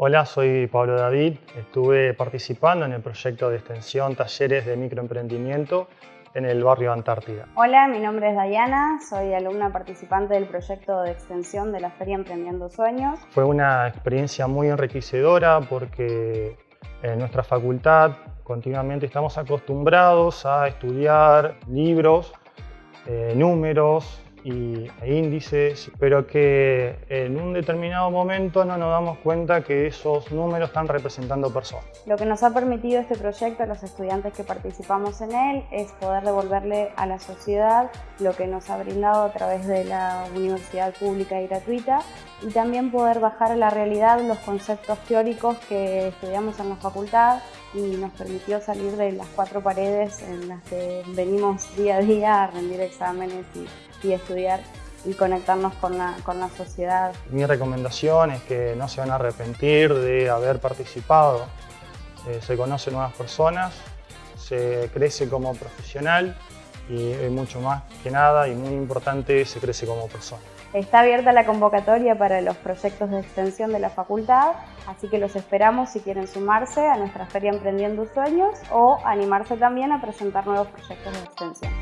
Hola, soy Pablo David. Estuve participando en el proyecto de extensión Talleres de Microemprendimiento en el barrio Antártida. Hola, mi nombre es Dayana, soy alumna participante del proyecto de extensión de la Feria Emprendiendo Sueños. Fue una experiencia muy enriquecedora porque en nuestra facultad continuamente estamos acostumbrados a estudiar libros, eh, números, y, índices, pero que en un determinado momento no nos damos cuenta que esos números están representando personas. Lo que nos ha permitido este proyecto a los estudiantes que participamos en él es poder devolverle a la sociedad lo que nos ha brindado a través de la universidad pública y gratuita y también poder bajar a la realidad los conceptos teóricos que estudiamos en la facultad y nos permitió salir de las cuatro paredes en las que venimos día a día a rendir exámenes y, estudiar y conectarnos con la, sociedad. Mi recomendación es que no se van a arrepentir de haber participado. Eh, se conocen nuevas personas, se crece como profesional y mucho más que nada y muy importante se crece como persona. Está abierta la convocatoria para los proyectos de extensión de la facultad, así que los esperamos si quieren sumarse a nuestra Feria Emprendiendo Sueños o animarse también a presentar nuevos proyectos de extensión.